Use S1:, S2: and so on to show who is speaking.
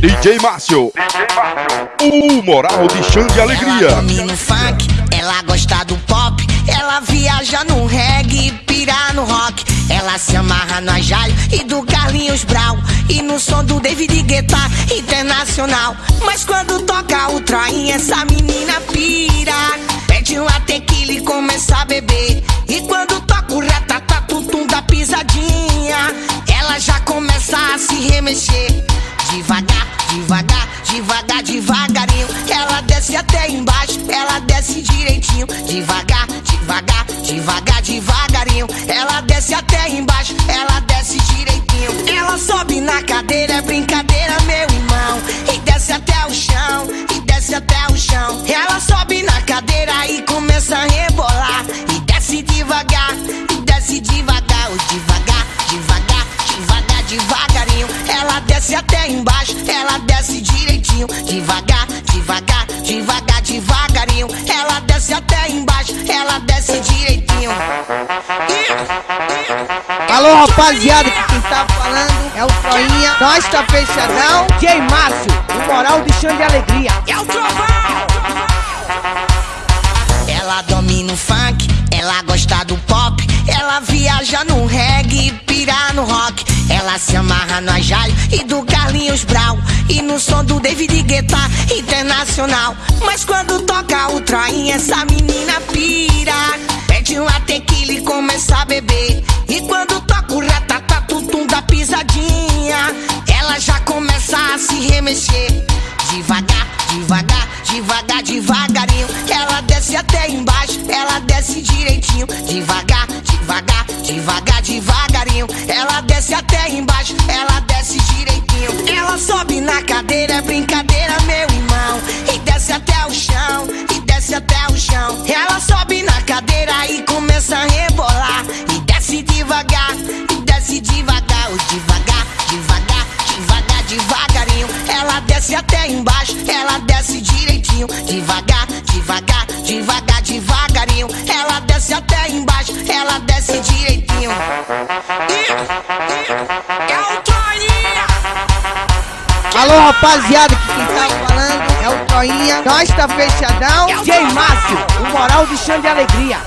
S1: DJ Márcio. O moral de chão de alegria.
S2: Ela domina o funk, ela gosta do pop, ela viaja no reggae, pira no rock. Ela se amarra no Ajaio e do Carlinhos Brau E no som do David Guetta internacional Mas quando toca o Troinha, essa menina pira Pede uma tequila e começa a beber E quando toca o ratatatutum da pisadinha Ela já começa a se remexer Devagar, devagar, devagar, devagarinho Ela desce até embaixo, ela desce direitinho. Devagar, devagar, devagar, devagarinho Ela desce até embaixo, ela desce direitinho. Ela sobe na cadeira, é brincadeira, meu irmão E desce até o chão, e desce até o chão. Ela sobe desce até embaixo, ela desce direitinho Devagar, devagar, devagar, devagarinho Ela desce até embaixo, ela desce direitinho
S3: Alô, rapaziada, que quem tá falando é o Troinha. Nós tá fechadão. J Márcio, o moral de chão de alegria.
S2: É o trovão! Ela domina o funk, ela gosta do pop, ela viaja no reggae, pira no rock. Ela se amarra no Ajaio e do Carlinhos Brau e no som do David Guetta internacional. Mas quando toca o Troinha, essa menina pira. Pede uma tequila e começa a beber. E quando toca o ratatatutum da pisadinha, ela já começa a se remexer. Devagar, devagar, devagar, devagarinho. Ela desce até embaixo, ela desce direitinho. Devagar, devagar, devagar, devagarinho. Ela desce até embaixo, ela desce direitinho. Ela sobe na cadeira, é brincadeira, meu irmão. E desce até o chão, e desce até o chão. Ela sobe na cadeira e começa a rebolar. E desce devagar, e desce devagar, devagar, devagar, devagar, devagarinho. Ela desce até embaixo, ela desce direitinho. Devagar, devagar, devagar, devagarinho. Ela desce até embaixo, ela desce direitinho.
S3: Alô, rapaziada, que quem tá falando é o Troinha. Nós tá fechadão. J Márcio, o moral de chão de alegria.